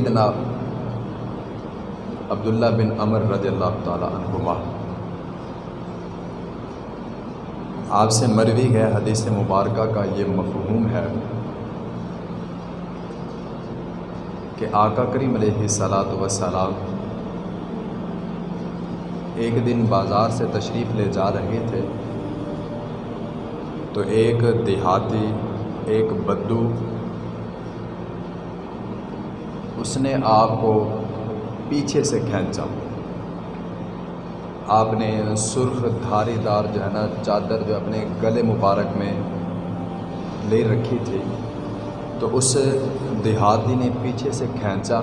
سیدنا عبداللہ بن عمر رضی اللہ تعالیٰ عنہما۔ آپ سے مروی گئے حدیث مبارکہ کا یہ مفہوم ہے کہ آقا کریم علیہ صلاۃ وسلام ایک دن بازار سے تشریف لے جا رہے تھے تو ایک دیہاتی، ایک بدو اس نے آپ کو پیچھے سے کھینچا۔ آپ نے سرخ دھاری دار جو ہے نا چادر جو اپنے گلے مبارک میں لے رکھی تھی، تو اس دیہاتی نے پیچھے سے کھینچا۔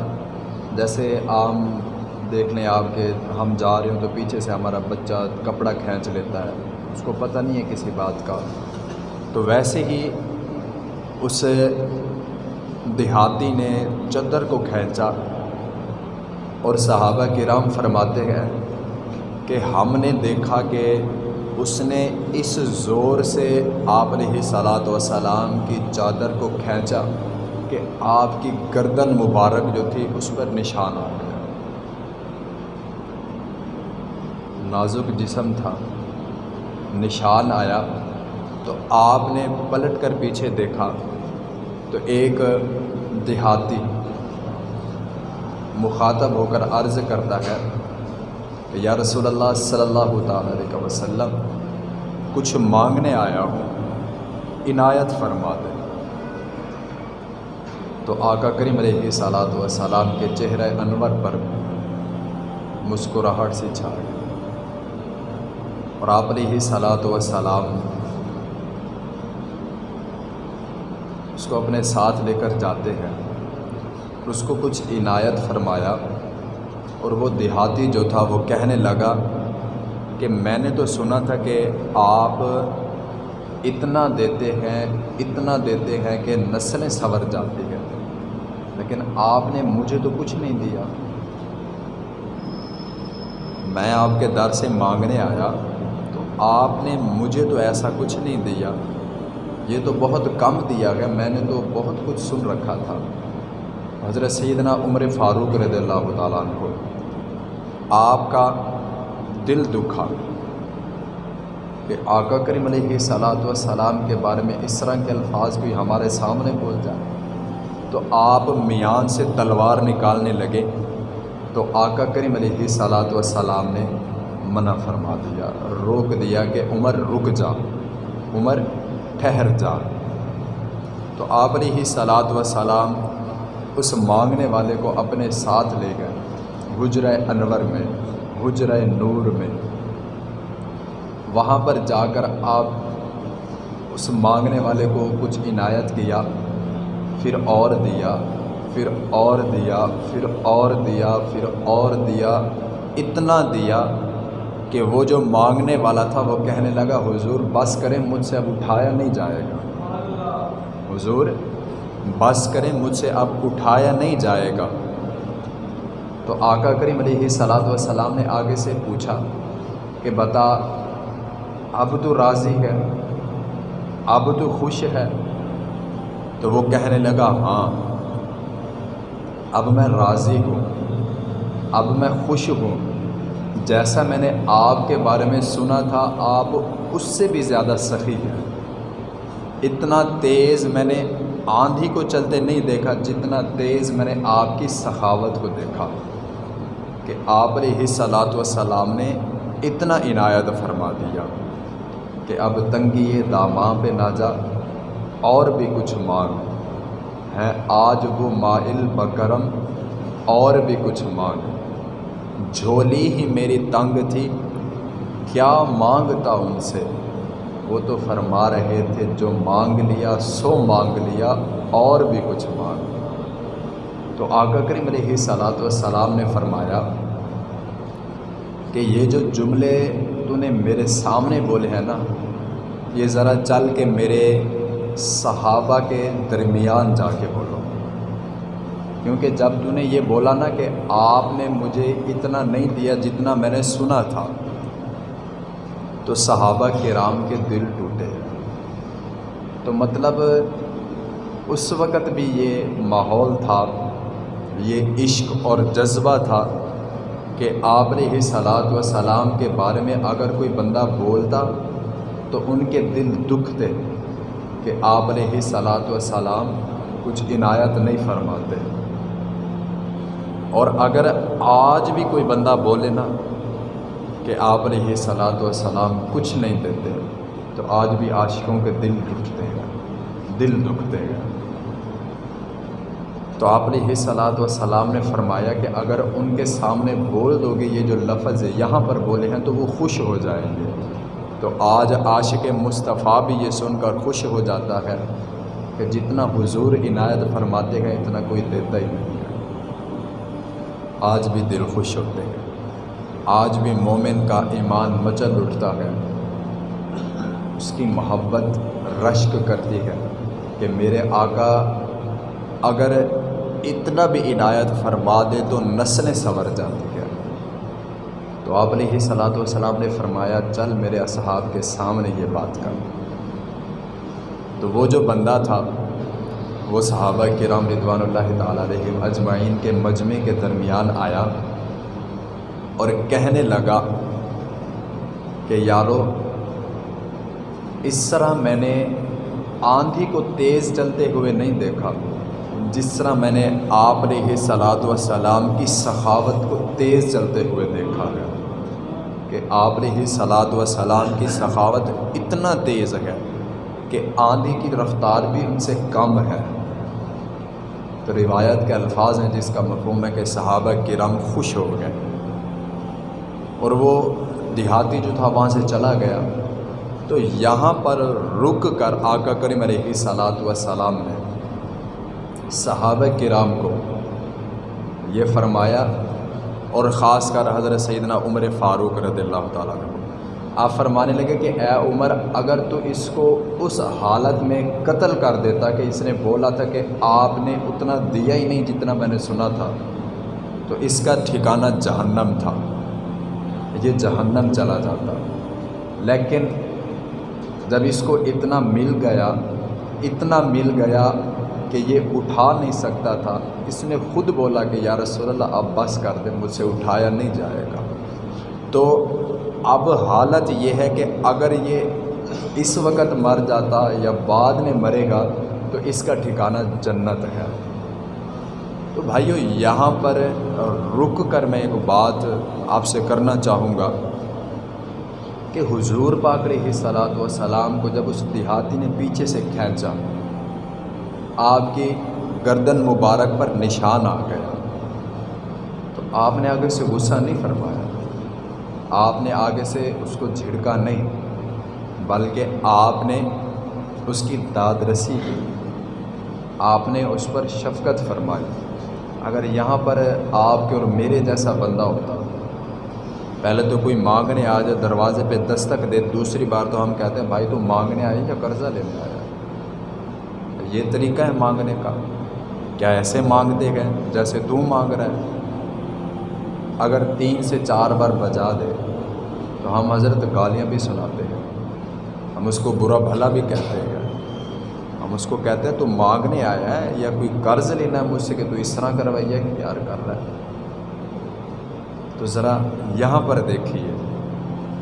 جیسے عام دیکھ لیں آپ کے ہم جا رہے ہوں تو پیچھے سے ہمارا بچہ کپڑا کھینچ لیتا ہے، اس کو پتہ نہیں ہے کسی بات کا۔ تو ویسے ہی اس دیہاتی نے چدر کو کھینچا اور صحابہ کرام فرماتے ہیں کہ ہم نے دیکھا کہ اس نے اس زور سے آپ علیہ صلاۃ وسلام کی چادر کو کھینچا کہ آپ کی گردن مبارک جو تھی اس پر نشان آ گیا۔ نازک جسم تھا۔ نشان آیا تو آپ نے پلٹ کر پیچھے دیکھا۔ تو ایک دیہاتی مخاطب ہو کر عرض کرتا ہے کہ یا رسول اللہ صلی اللہ تعالیٰ علیہ وسلم، کچھ مانگنے آیا ہوں، عنایت فرما دے۔ تو آقا کریم علیہ صلاۃ وسلام کے چہرہ انور پر مسکراہٹ سے چھا گئی اور آپ علیہ صلاۃ وسلام اس کو اپنے ساتھ لے کر جاتے ہیں۔ اس کو کچھ عنایت فرمایا اور وہ دیہاتی جو تھا وہ کہنے لگا کہ میں نے تو سنا تھا کہ آپ اتنا دیتے ہیں، اتنا دیتے ہیں کہ نسلیں سنور جاتی ہیں۔ لیکن آپ نے مجھے تو کچھ نہیں دیا۔ میں آپ کے در سے مانگنے آیا تو آپ نے مجھے تو ایسا کچھ نہیں دیا۔ یہ تو بہت کم دیا گیا، میں نے تو بہت کچھ سن رکھا تھا۔ حضرت سیدنا عمر فاروق رضی اللہ تعالیٰ عنہ، آپ کا دل دکھا کہ آقا کریم علیہ صلاۃ وسلام کے بارے میں اس طرح کے الفاظ کوئی ہمارے سامنے بول جائے۔ تو آپ میان سے تلوار نکالنے لگے، تو آقا کریم علیہ صلاۃ وسلام نے منع فرما دیا، روک دیا کہ عمر رک جا۔ عمر ٹھہر جا۔ تو آپ علیہ صلاۃ وسلام اس مانگنے والے کو اپنے ساتھ لے گئے حجرہ انور میں حجرہ نور میں۔ وہاں پر جا کر آپ اس مانگنے والے کو کچھ عنایت کیا، پھر اور دیا، پھر اور دیا، پھر اور دیا، پھر اور دیا، اتنا دیا۔ کہ وہ جو مانگنے والا تھا وہ کہنے لگا، حضور بس کریں، مجھ سے اب اٹھایا نہیں جائے گا۔ حضور بس کریں، مجھ سے اب اٹھایا نہیں جائے گا۔ تو آقا کریم علیہ صلاۃ وسلام نے آگے سے پوچھا کہ بتا اب تو راضی ہے؟ اب تو خوش ہے؟ تو وہ کہنے لگا ہاں اب میں راضی ہوں، اب میں خوش ہوں۔ جیسا میں نے آپ کے بارے میں سنا تھا، آپ اس سے بھی زیادہ سخی ہیں۔ اتنا تیز میں نے آندھی کو چلتے نہیں دیکھا، جتنا تیز میں نے آپ کی سخاوت کو دیکھا۔ کہ آپ علیہ صلاۃ وسلام نے اتنا عنایت فرما دیا کہ اب تنگی داماں پہ نہ جا، اور بھی کچھ مانگ۔ ہے آج وہ مائل بکرم اور بھی کچھ مانگ۔ جھولی ہی میری تنگ تھی۔ کیا مانگتا ان سے؟ وہ تو فرما رہے تھے، جو مانگ لیا سو مانگ لیا، اور بھی کچھ مانگ۔ تو آقا کریم علیہ صلاۃ والسلام نے فرمایا کہ یہ جو جملے تو نے میرے سامنے بولے ہیں نا، یہ ذرا چل کے میرے صحابہ کے درمیان جا کے بولو۔ کیونکہ جب تو نے یہ بولا نا کہ آپ نے مجھے اتنا نہیں دیا جتنا میں نے سنا تھا، تو صحابہ کرام کے دل ٹوٹے۔ تو مطلب اس وقت بھی یہ ماحول تھا، یہ عشق اور جذبہ تھا کہ آپ علیہ صلاحت و سلام کے بارے میں اگر کوئی بندہ بولتا تو ان کے دل دکھتے کہ آپ علیہ صلاحت و سلام کچھ عنایت نہیں فرماتے۔ اور اگر آج بھی کوئی بندہ بولے نا کہ آپ علیہ صلاحت و سلام کچھ نہیں دیتے، تو آج بھی عاشقوں کے دل دکھتے ہیں، دل دکھتے ہیں۔ تو آپ علیہ صلاحت و سلام نے فرمایا کہ اگر ان کے سامنے بول دو گے یہ جو لفظ یہاں پر بولے ہیں تو وہ خوش ہو جائیں گے۔ تو آج عاشق مصطفیٰ بھی یہ سن کر خوش ہو جاتا ہے کہ جتنا حضور عنایت فرماتے ہیں، اتنا کوئی دیتا ہی نہیں۔ آج بھی دل خوش ہوتے ہیں۔ آج بھی مومن کا ایمان مچل اٹھتا ہے۔ اس کی محبت رشک کرتی ہے کہ میرے آقا اگر اتنا بھی عنایت فرما دے تو نسلیں سنور جاتی ہے تو آپ نے ہی صلاح والسلام نے فرمایا، چل میرے اصحاب کے سامنے یہ بات کر۔ تو وہ جو بندہ تھا وہ صحابہ کرام رضوان اللہ تعالیٰ علیہ اجمعین کے مجمع کے درمیان آیا اور کہنے لگا کہ یارو، اس طرح میں نے آندھی کو تیز چلتے ہوئے نہیں دیکھا، جس طرح میں نے آپ علیہ صلاحت و سلام کی سخاوت کو تیز چلتے ہوئے دیکھا ہے کہ آپ علیہ صلاحت و سلام کی سخاوت اتنا تیز ہے کہ آندھی کی رفتار بھی ان سے کم ہے۔ تو روایت کے الفاظ ہیں جس کا مفہوم ہے کہ صحابہ کرم خوش ہو گئے۔ اور وہ دیہاتی جو تھا وہاں سے چلا گیا۔ تو یہاں پر رک کر آقا کریم علیہ صلاحت و سلام نے صحابہ کرام کو یہ فرمایا اور خاص کر حضرت سیدنا عمر فاروق رضی اللہ تعالیٰ نے آپ فرمانے لگے کہ اے عمر، اگر تو اس کو اس حالت میں قتل کر دیتا کہ اس نے بولا تھا کہ آپ نے اتنا دیا ہی نہیں جتنا میں نے سنا تھا، تو اس کا ٹھکانہ جہنم تھا۔ یہ جہنم چلا جاتا۔ لیکن جب اس کو اتنا مل گیا، اتنا مل گیا کہ یہ اٹھا نہیں سکتا تھا، اس نے خود بولا کہ یا رسول اللہ، اب بس کر دے، مجھ سے اٹھایا نہیں جائے گا۔ تو اب حالت یہ ہے کہ اگر یہ اس وقت مر جاتا یا بعد میں مرے گا تو اس کا ٹھکانہ جنت ہے۔ تو بھائیو، یہاں پر رک کر میں ایک بات آپ سے کرنا چاہوں گا کہ حضور پاک علیہ صلاحت و سلام کو جب اس دیہاتی نے پیچھے سے کھینچا، آپ کی گردن مبارک پر نشان آ گیا۔ تو آپ نے آگے سے غصہ نہیں فرمایا آپ نے آگے سے اس کو جھڑکا نہیں، بلکہ آپ نے اس کی داد رسی کی۔ آپ نے اس پر شفقت فرمائی۔ اگر یہاں پر آپ کے اور میرے جیسا بندہ ہوتا، پہلے تو کوئی مانگنے آ جائے، دروازے پہ دستک دے، دوسری بار تو ہم کہتے ہیں، بھائی تو مانگنے آئے یا قرضہ لینے آیا؟ یہ طریقہ ہے مانگنے کا۔ کیا ایسے مانگتے گئے جیسے تو مانگ رہا ہے؟ اگر تین سے چار بار بجا دے تو ہم حضرت گالیاں بھی سناتے ہیں۔ ہم اس کو برا بھلا بھی کہتے ہیں۔ ہم اس کو کہتے ہیں، تو مانگنے آیا ہے یا کوئی قرض لینا ہے مجھ سے کہ تو اس طرح کروائیے کہ پیار کر رہا ہے؟ تو ذرا یہاں پر دیکھیے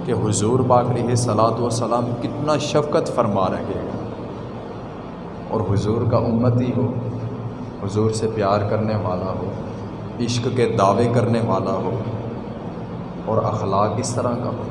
کہ حضور پاک علیہ صلاحت و سلام کتنا شفقت فرما رہے ہیں۔ اور حضور کا امتی ہو، حضور سے پیار کرنے والا ہو۔ عشق کے دعوے کرنے والا ہو اور اخلاق اس طرح کا ہو۔